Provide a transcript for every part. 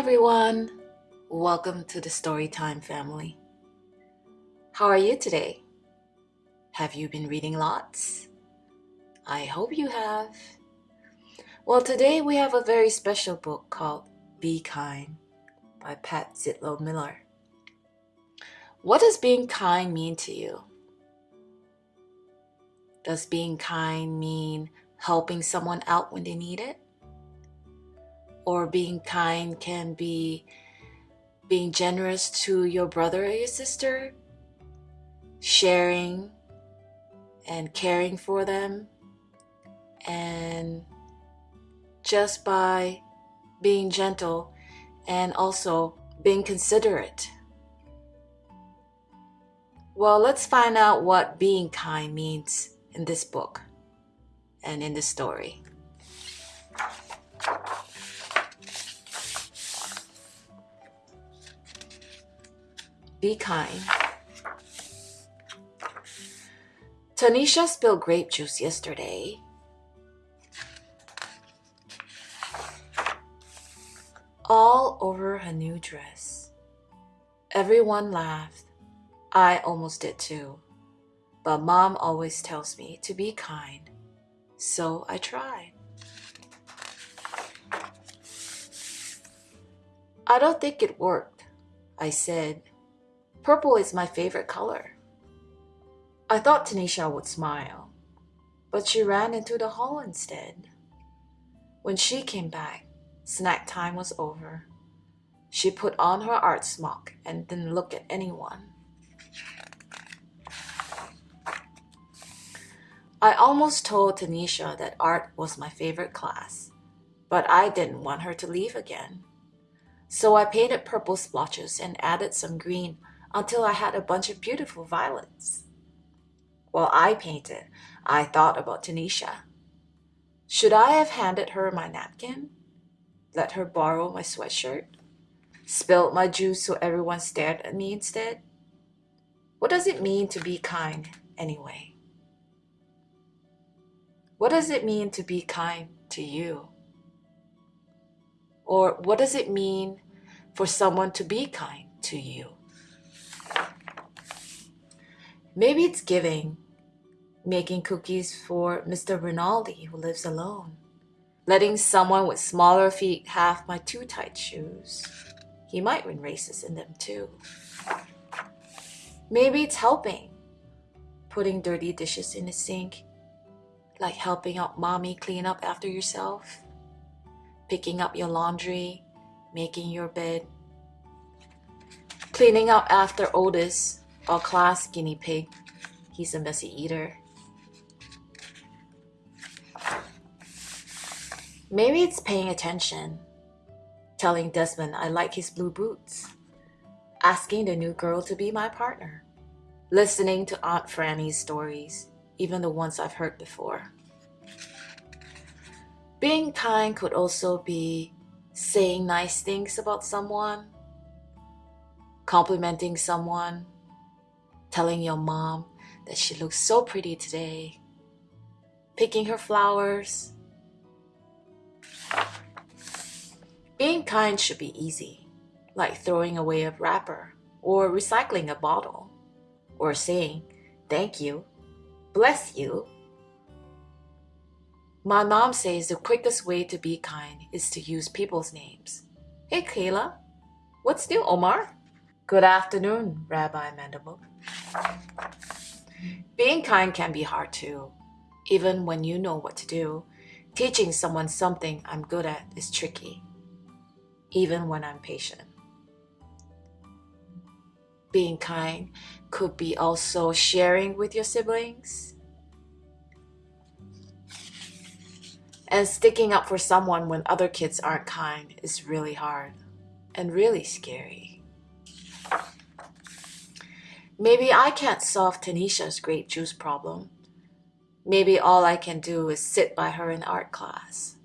everyone. Welcome to the Storytime family. How are you today? Have you been reading lots? I hope you have. Well, today we have a very special book called Be Kind by Pat Zietlow Miller. What does being kind mean to you? Does being kind mean helping someone out when they need it? Or being kind can be being generous to your brother or your sister, sharing and caring for them, and just by being gentle and also being considerate. Well, let's find out what being kind means in this book and in the story. Be kind. Tanisha spilled grape juice yesterday. All over her new dress. Everyone laughed. I almost did too. But mom always tells me to be kind. So I tried. I don't think it worked, I said. Purple is my favorite color. I thought Tanisha would smile, but she ran into the hall instead. When she came back, snack time was over. She put on her art smock and didn't look at anyone. I almost told Tanisha that art was my favorite class, but I didn't want her to leave again. So I painted purple splotches and added some green until I had a bunch of beautiful violets. While I painted, I thought about Tanisha. Should I have handed her my napkin? Let her borrow my sweatshirt? Spilled my juice so everyone stared at me instead? What does it mean to be kind anyway? What does it mean to be kind to you? Or what does it mean for someone to be kind to you? Maybe it's giving, making cookies for Mr. Rinaldi who lives alone, letting someone with smaller feet have my too tight shoes. He might win races in them too. Maybe it's helping, putting dirty dishes in the sink like helping out mommy clean up after yourself, picking up your laundry, making your bed, cleaning up after Otis, our class guinea pig. He's a messy eater. Maybe it's paying attention, telling Desmond I like his blue boots, asking the new girl to be my partner, listening to Aunt Franny's stories, even the ones I've heard before. Being kind could also be saying nice things about someone, complimenting someone, telling your mom that she looks so pretty today, picking her flowers. Being kind should be easy, like throwing away a wrapper or recycling a bottle, or saying, Thank you Bless you. My mom says the quickest way to be kind is to use people's names. Hey, Kayla. What's new, Omar? Good afternoon, Rabbi Mandelbrot. Being kind can be hard too. Even when you know what to do, teaching someone something I'm good at is tricky, even when I'm patient. Being kind could be also sharing with your siblings and sticking up for someone when other kids aren't kind is really hard and really scary. Maybe I can't solve Tanisha's grape juice problem. Maybe all I can do is sit by her in art class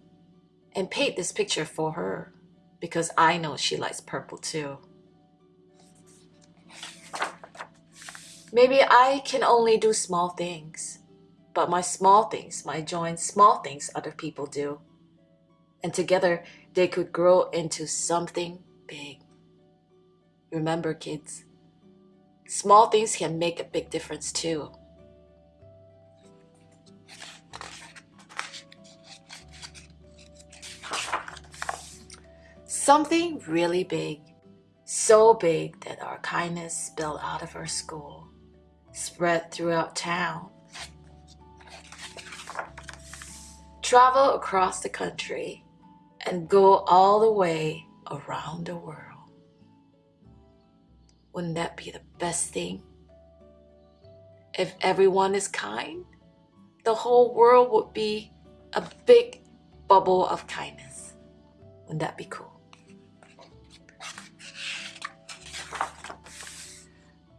and paint this picture for her because I know she likes purple too. Maybe I can only do small things, but my small things might join small things other people do. And together they could grow into something big. Remember, kids, small things can make a big difference too. Something really big, so big that our kindness spilled out of our school, spread throughout town, travel across the country, and go all the way around the world. Wouldn't that be the best thing? If everyone is kind, the whole world would be a big bubble of kindness. Wouldn't that be cool?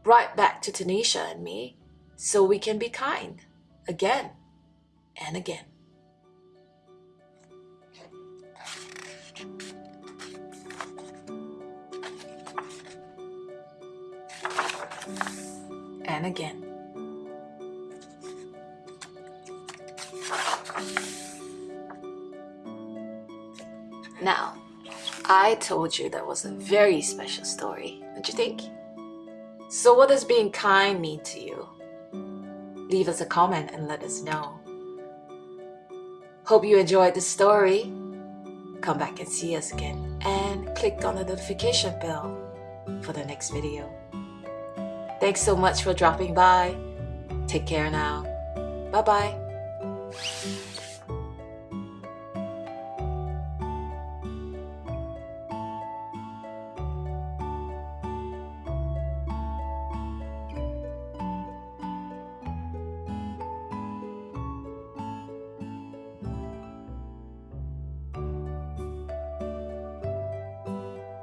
Right back to Tanisha and me so we can be kind again and again. Again. Now, I told you that was a very special story, don't you think? So, what does being kind mean to you? Leave us a comment and let us know. Hope you enjoyed the story. Come back and see us again and click on the notification bell for the next video. Thanks so much for dropping by. Take care now. Bye bye.